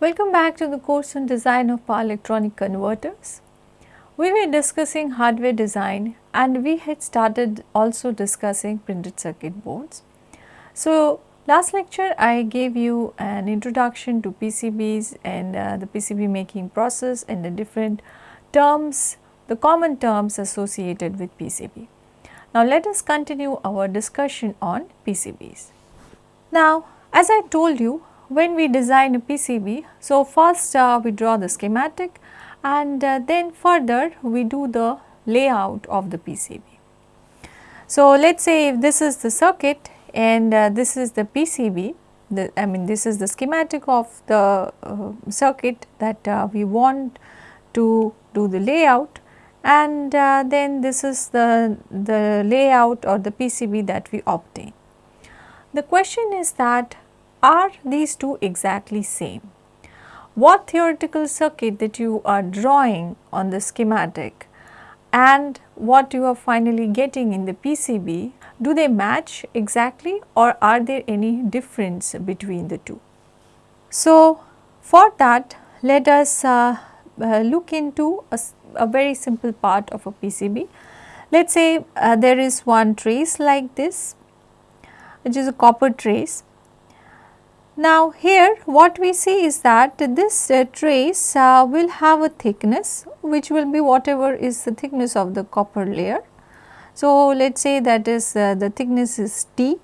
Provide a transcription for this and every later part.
Welcome back to the course on design of power electronic converters. We were discussing hardware design and we had started also discussing printed circuit boards. So, last lecture I gave you an introduction to PCBs and uh, the PCB making process and the different terms, the common terms associated with PCB. Now, let us continue our discussion on PCBs. Now, as I told you when we design a PCB, so first uh, we draw the schematic and uh, then further we do the layout of the PCB. So, let us say if this is the circuit and uh, this is the PCB, the, I mean this is the schematic of the uh, circuit that uh, we want to do the layout and uh, then this is the, the layout or the PCB that we obtain. The question is that are these two exactly same? What theoretical circuit that you are drawing on the schematic and what you are finally getting in the PCB, do they match exactly or are there any difference between the two? So, for that let us uh, uh, look into a, a, very simple part of a PCB. Let us say uh, there is one trace like this which is a copper trace. Now here what we see is that this uh, trace uh, will have a thickness which will be whatever is the thickness of the copper layer. So let us say that is uh, the thickness is T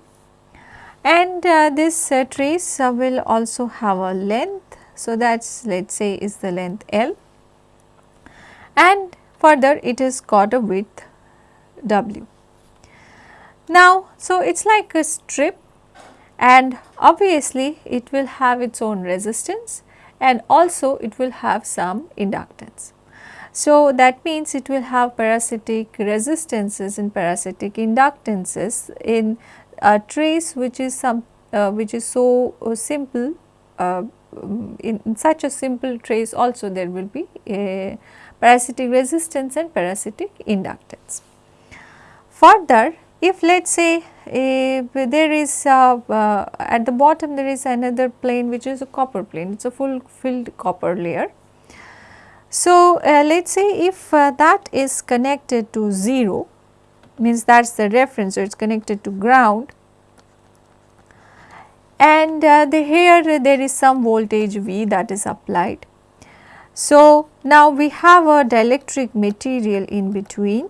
and uh, this uh, trace uh, will also have a length. So that is let us say is the length L and further it has got a width W. Now, so it is like a strip and obviously it will have its own resistance and also it will have some inductance. So, that means it will have parasitic resistances and parasitic inductances in a trace which is some uh, which is so uh, simple uh, in, in, such a simple trace also there will be a parasitic resistance and parasitic inductance. Further if let us say there is uh, uh, at the bottom there is another plane which is a copper plane, it is a full filled copper layer. So, uh, let us say if uh, that is connected to 0 means that is the reference, so it is connected to ground and uh, the here there is some voltage V that is applied. So, now we have a dielectric material in between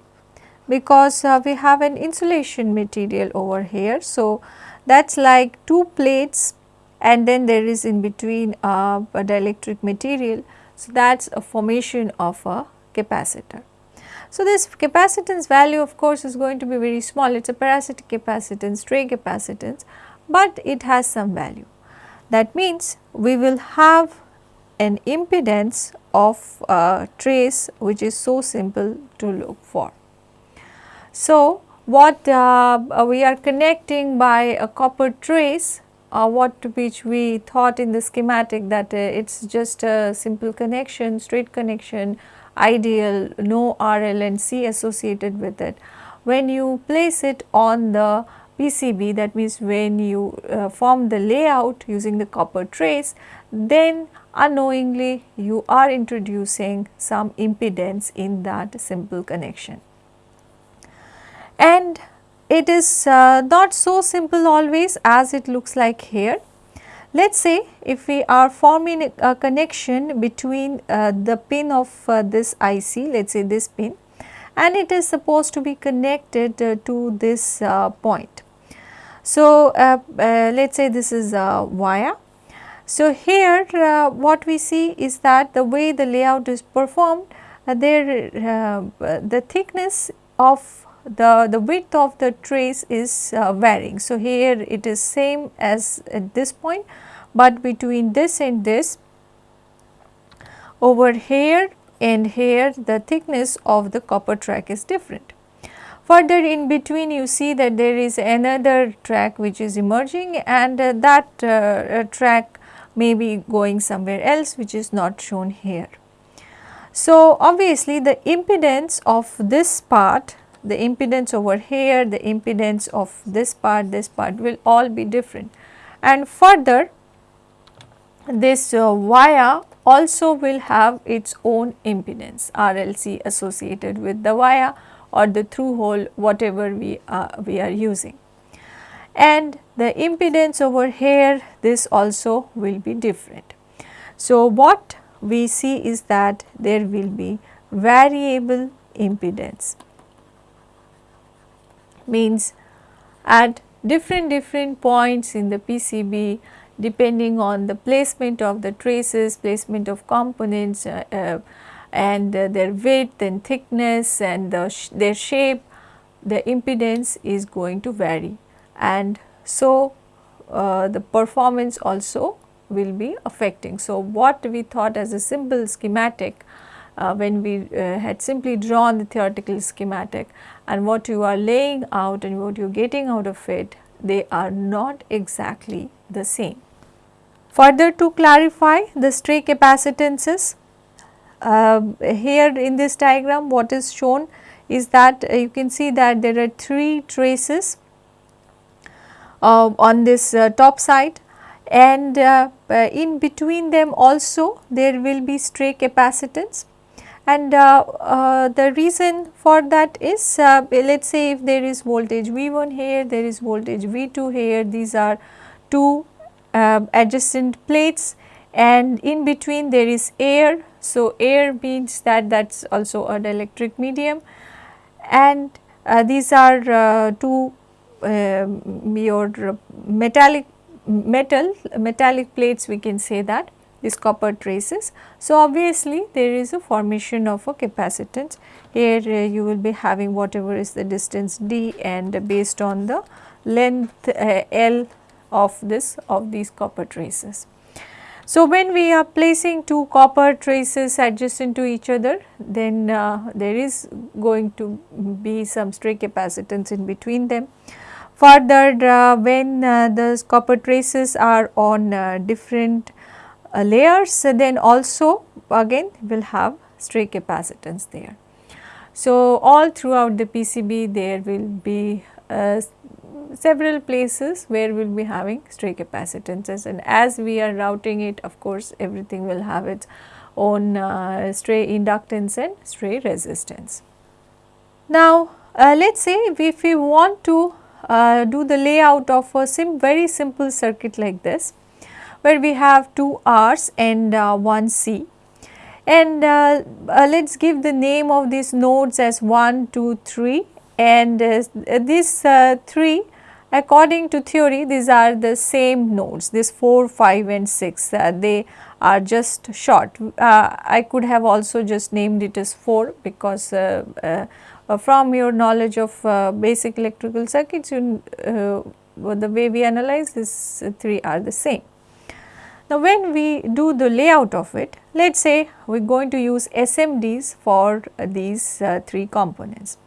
because uh, we have an insulation material over here. So, that is like two plates and then there is in between uh, a dielectric material. So, that is a formation of a capacitor. So, this capacitance value of course is going to be very small, it is a parasitic capacitance, stray capacitance, but it has some value. That means, we will have an impedance of a trace which is so simple to look for. So, what uh, uh, we are connecting by a copper trace uh, what which we thought in the schematic that uh, it is just a simple connection, straight connection, ideal, no RL and C associated with it. When you place it on the PCB that means when you uh, form the layout using the copper trace, then unknowingly you are introducing some impedance in that simple connection and it is uh, not so simple always as it looks like here. Let us say if we are forming a connection between uh, the pin of uh, this IC, let us say this pin and it is supposed to be connected uh, to this uh, point. So, uh, let us say this is a wire. So, here what we see is that the way the layout is performed, there the thickness of the, the width of the trace is uh, varying. So, here it is same as at this point, but between this and this over here and here the thickness of the copper track is different. Further in between you see that there is another track which is emerging and uh, that uh, uh track may be going somewhere else which is not shown here. So, obviously the impedance of this part the impedance over here, the impedance of this part, this part will all be different. And further this uh, wire also will have its own impedance RLC associated with the wire or the through hole whatever we, uh, we are using. And the impedance over here this also will be different. So, what we see is that there will be variable impedance means at different different points in the PCB depending on the placement of the traces, placement of components uh, uh, and uh, their width and thickness and the sh their shape, the impedance is going to vary and so uh, the performance also will be affecting. So, what we thought as a simple schematic uh, when we uh, had simply drawn the theoretical schematic and what you are laying out and what you are getting out of it, they are not exactly the same. Further to clarify the stray capacitances, uh, here in this diagram what is shown is that uh, you can see that there are three traces uh, on this uh, top side and uh, uh, in between them also there will be stray capacitance and uh, uh, the reason for that is uh, let us say if there is voltage V1 here, there is voltage V2 here, these are two adjacent plates and in between there is air. So, air means that that is also an electric medium and these are two um, your metallic metal metallic plates we can say that these copper traces. So, obviously there is a formation of a capacitance here uh, you will be having whatever is the distance d and based on the length uh, L of this of these copper traces. So, when we are placing two copper traces adjacent to each other then uh, there is going to be some stray capacitance in between them. Further uh, when uh, the copper traces are on uh, different uh, layers then also again will have stray capacitance there. So, all throughout the PCB there will be uh, several places where we will be having stray capacitances and as we are routing it of course everything will have its own uh, stray inductance and stray resistance. Now, uh, let us say if we want to uh, do the layout of a sim very simple circuit like this where we have two R's and uh, one C and uh, uh let us give the name of these nodes as 1, 2, 3 and uh, these uh, 3 according to theory these are the same nodes this 4, 5 and 6 they are just short. I could have also just named it as 4 because uh, from your knowledge of uh, basic electrical circuits, you, uh, the way we analyze these three are the same. Now, when we do the layout of it, let us say we are going to use SMDs for these three components.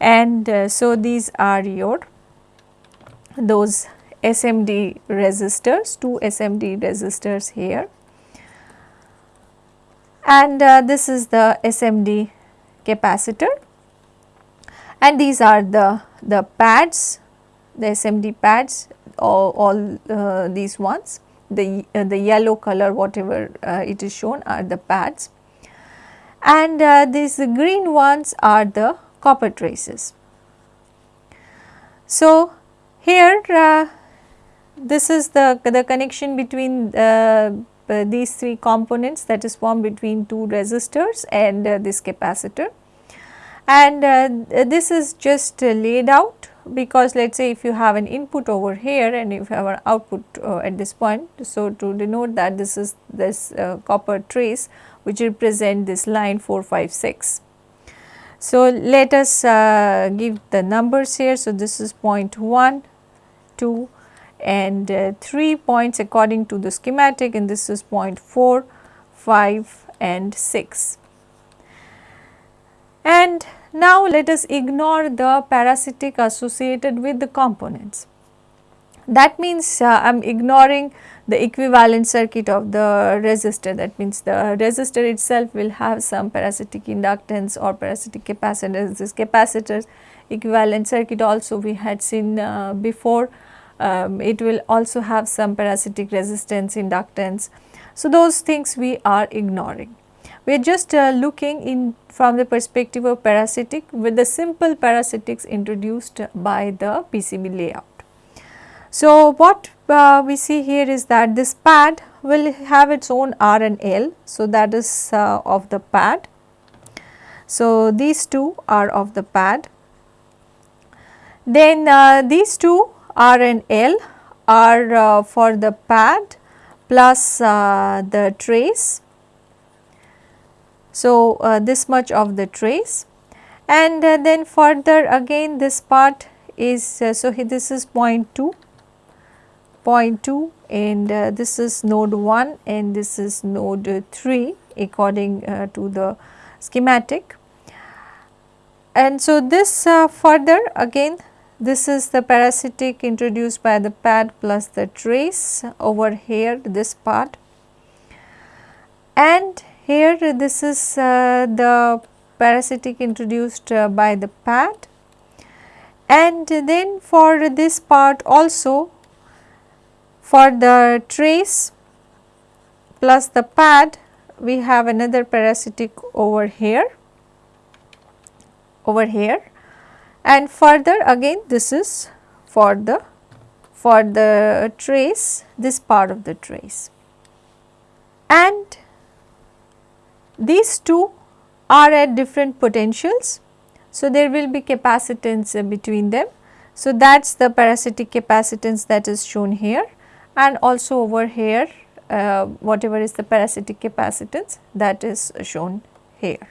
And so, these are your those SMD resistors, two SMD resistors here. And uh, this is the SMD capacitor. And these are the, the pads, the SMD pads all, all uh, these ones, the, uh, the yellow color whatever uh, it is shown are the pads. And uh, these green ones are the copper traces. So, here uh, this is the, the connection between uh, these three components that is formed between two resistors and this capacitor. And uh, this is just uh, laid out because let us say if you have an input over here and if you have an output uh, at this point. So, to denote that this is this uh, copper trace which represent this line 4, 5, 6. So, let us uh, give the numbers here. So, this is point 1, 2 and uh, 3 points according to the schematic and this is point 4, 5 and 6. And now let us ignore the parasitic associated with the components. That means uh, I am ignoring the equivalent circuit of the resistor that means the resistor itself will have some parasitic inductance or parasitic capacitance. This capacitor equivalent circuit also we had seen uh, before um, it will also have some parasitic resistance inductance. So, those things we are ignoring. We are just uh, looking in from the perspective of parasitic with the simple parasitics introduced by the PCB layout. So, what uh, we see here is that this pad will have its own R and L. So, that is uh, of the pad. So, these two are of the pad. Then uh, these two R and L are uh, for the pad plus uh, the trace. So, uh, this much of the trace. And then further again this part is so this is 0.2 0.2 and uh, this is node 1 and this is node 3 according uh, to the schematic. And so, this uh, further again this is the parasitic introduced by the pad plus the trace over here this part. And here this is uh, the parasitic introduced uh, by the pad and then for this part also for the trace plus the pad we have another parasitic over here over here. And further again this is for the for the trace this part of the trace. And these two are at different potentials. So, there will be capacitance between them. So, that is the parasitic capacitance that is shown here and also over here uh, whatever is the parasitic capacitance that is shown here.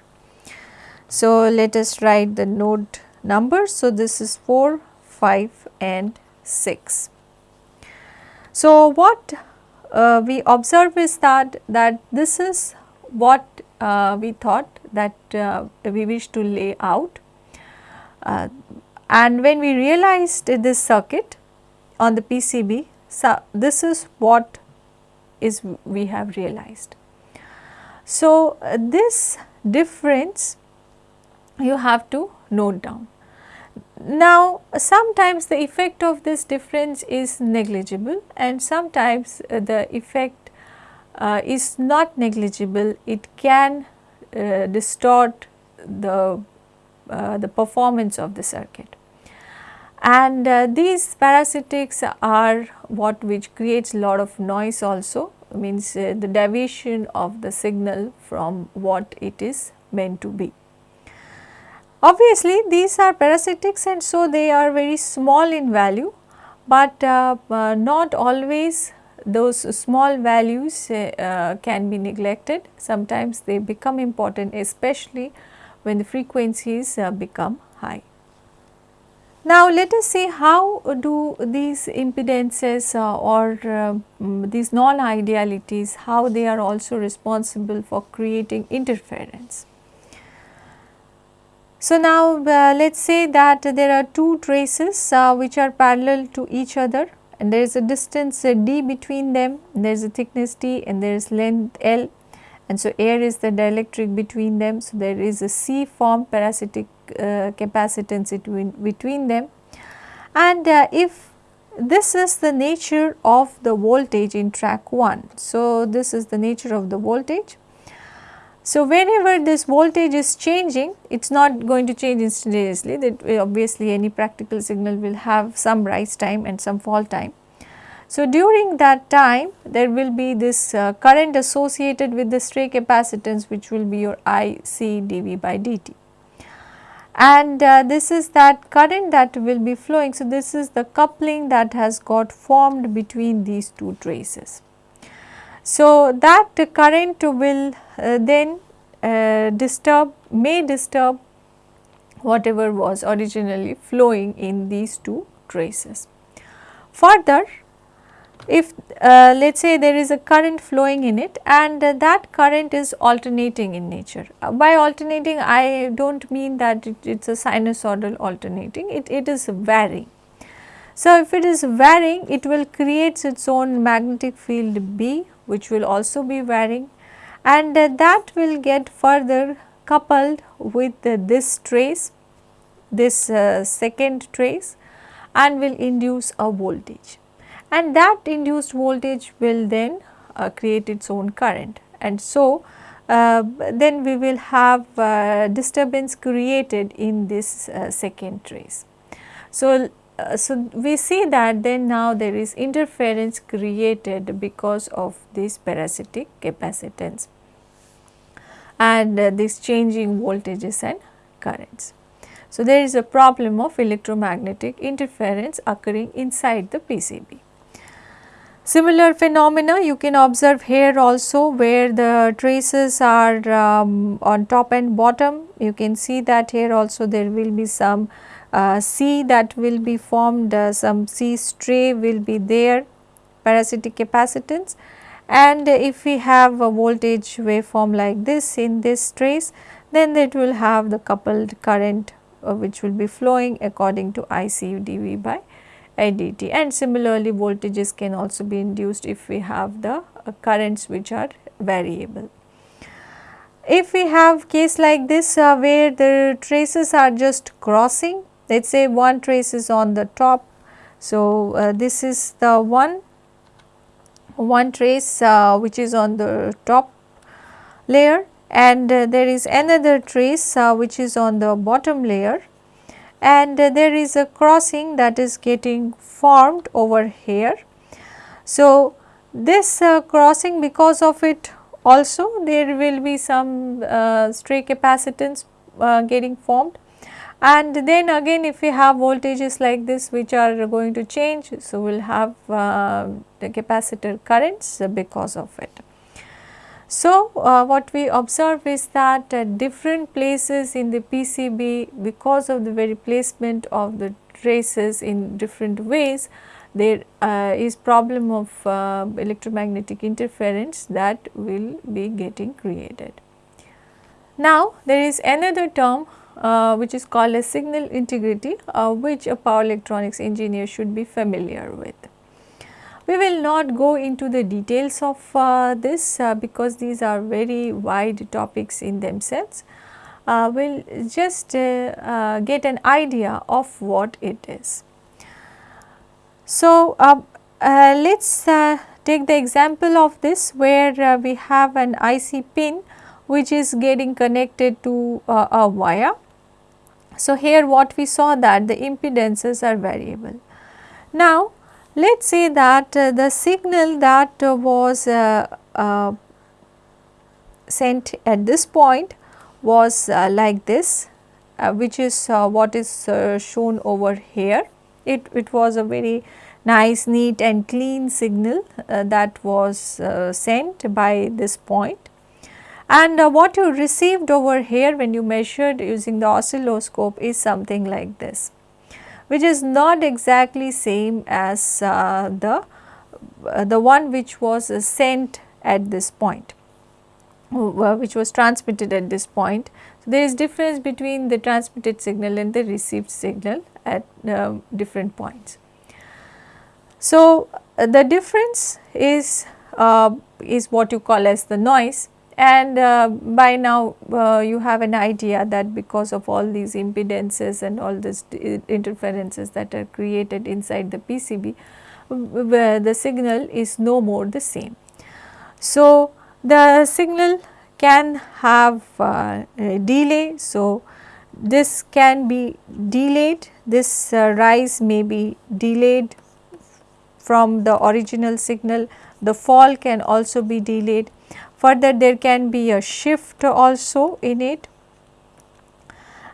So, let us write the node numbers. So, this is 4, 5 and 6. So, what uh, we observe is that, that this is what uh, we thought that uh, we wish to lay out. Uh, and when we realized this circuit on the PCB, so, this is what is we have realized. So, uh, this difference you have to note down. Now, sometimes the effect of this difference is negligible and sometimes uh, the effect uh, is not negligible, it can uh, distort the, uh, the performance of the circuit and uh, these parasitics are what which creates a lot of noise also means uh, the deviation of the signal from what it is meant to be. Obviously, these are parasitics and so they are very small in value, but uh not always those small values uh, uh, can be neglected. Sometimes they become important especially when the frequencies become high. Now, let us see how do these impedances uh, or uh, these non-idealities, how they are also responsible for creating interference. So, now uh, let us say that there are two traces uh, which are parallel to each other and there is a distance d between them, there is a thickness t and there is length l and so air is the dielectric between them. So, there is a C form parasitic uh, capacitance between, between them and uh, if this is the nature of the voltage in track 1. So, this is the nature of the voltage. So, whenever this voltage is changing, it is not going to change instantaneously that obviously any practical signal will have some rise time and some fall time. So, during that time there will be this uh, current associated with the stray capacitance which will be your I C dV by dt and uh, this is that current that will be flowing. So, this is the coupling that has got formed between these two traces. So, that current will uh, then uh, disturb may disturb whatever was originally flowing in these two traces. Further if uh, let us say there is a current flowing in it and uh, that current is alternating in nature. Uh, by alternating I do not mean that it is a sinusoidal alternating, it, it is varying. So, if it is varying it will create its own magnetic field B which will also be varying and uh, that will get further coupled with this trace, this uh, second trace and will induce a voltage. And that induced voltage will then uh, create its own current. And so uh, then we will have uh, disturbance created in this uh, second trace. So, uh, so we see that then now there is interference created because of this parasitic capacitance and uh, these changing voltages and currents. So, there is a problem of electromagnetic interference occurring inside the PCB. Similar phenomena you can observe here also where the traces are um, on top and bottom. You can see that here also there will be some C that will be formed, uh, some C stray will be there, parasitic capacitance. And if we have a voltage waveform like this in this trace, then it will have the coupled current uh, which will be flowing according to IC dV by dt and similarly voltages can also be induced if we have the uh, currents which are variable. If we have case like this uh, where the traces are just crossing let us say one trace is on the top. So, uh, this is the one one trace uh, which is on the top layer and uh, there is another trace uh, which is on the bottom layer and uh, there is a crossing that is getting formed over here. So, this uh, crossing because of it also there will be some stray capacitance getting formed and then again if we have voltages like this which are going to change. So, we will have uh, the capacitor currents because of it. So, uh, what we observe is that at different places in the PCB because of the very placement of the traces in different ways there uh, is problem of uh, electromagnetic interference that will be getting created. Now, there is another term uh, which is called as signal integrity uh, which a power electronics engineer should be familiar with. We will not go into the details of uh, this uh, because these are very wide topics in themselves. Uh, we will just uh, get an idea of what it is. So, uh, let us take the example of this where we have an IC pin which is getting connected to a wire. So, here what we saw that the impedances are variable. Now, let us say that uh, the signal that uh, was uh, uh sent at this point was uh, like this uh, which is what is shown over here. It, it was a very nice neat and clean signal that was sent by this point. And what you received over here when you measured using the oscilloscope is something like this which is not exactly same as uh, the, uh, the one which was uh, sent at this point uh, which was transmitted at this point. So, there is difference between the transmitted signal and the received signal at uh, different points. So, uh, the difference is is what you call as the noise and uh, by now uh, you have an idea that because of all these impedances and all these interferences that are created inside the PCB, where the signal is no more the same. So, the signal can have uh, a delay. So, this can be delayed, this uh, rise may be delayed from the original signal, the fall can also be delayed further there can be a shift also in it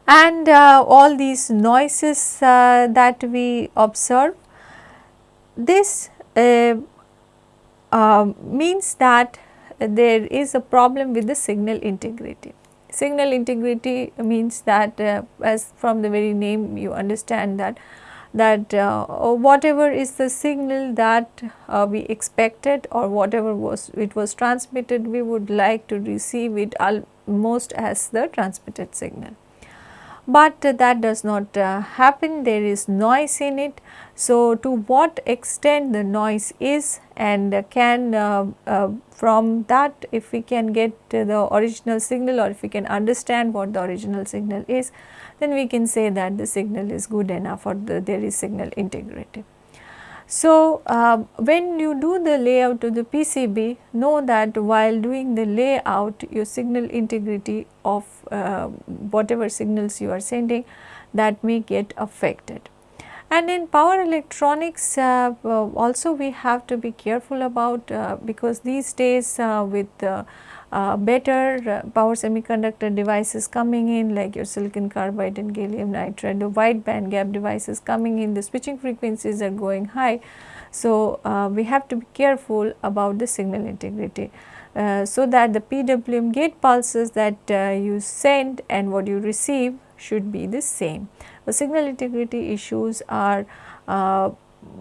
and uh, all these noises uh, that we observe this uh, um, means that there is a problem with the signal integrity. Signal integrity means that uh, as from the very name you understand that that uh, whatever is the signal that uh, we expected or whatever was it was transmitted we would like to receive it almost as the transmitted signal. but that does not uh, happen there is noise in it. So, to what extent the noise is and can uh, uh, from that if we can get the original signal or if we can understand what the original signal is then we can say that the signal is good enough or the, there is signal integrity. So, uh, when you do the layout of the PCB know that while doing the layout your signal integrity of uh, whatever signals you are sending that may get affected. And in power electronics uh, uh also we have to be careful about uh, because these days uh, with uh, better uh, power semiconductor devices coming in like your silicon carbide and gallium nitride, the wide band gap devices coming in, the switching frequencies are going high. So, uh, we have to be careful about the signal integrity. Uh, so that the PWM gate pulses that uh, you send and what you receive should be the same. The signal integrity issues are uh,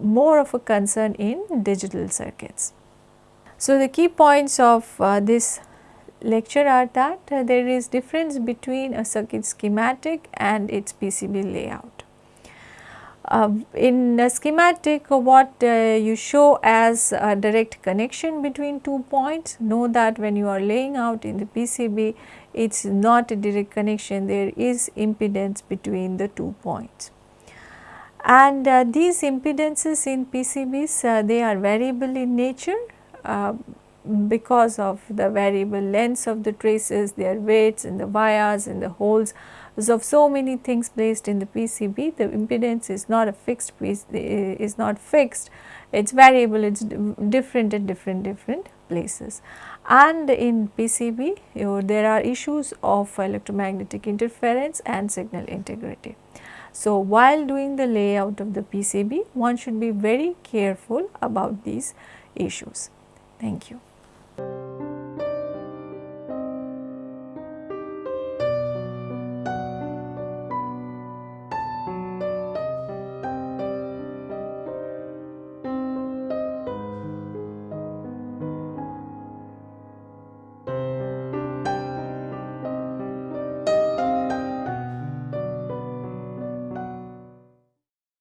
more of a concern in digital circuits. So, the key points of this lecture are that uh, there is difference between a circuit schematic and its PCB layout. Uh, in a schematic what uh, you show as a direct connection between two points know that when you are laying out in the PCB it is not a direct connection there is impedance between the two points. And uh, these impedances in PCBs uh, they are variable in nature uh, because of the variable lengths of the traces, their weights and the vias and the holes. So, of so many things placed in the PCB, the impedance is not a fixed piece, is not fixed, it is variable, it is different at different different places. And in PCB, you know, there are issues of electromagnetic interference and signal integrity. So, while doing the layout of the PCB, one should be very careful about these issues. Thank you.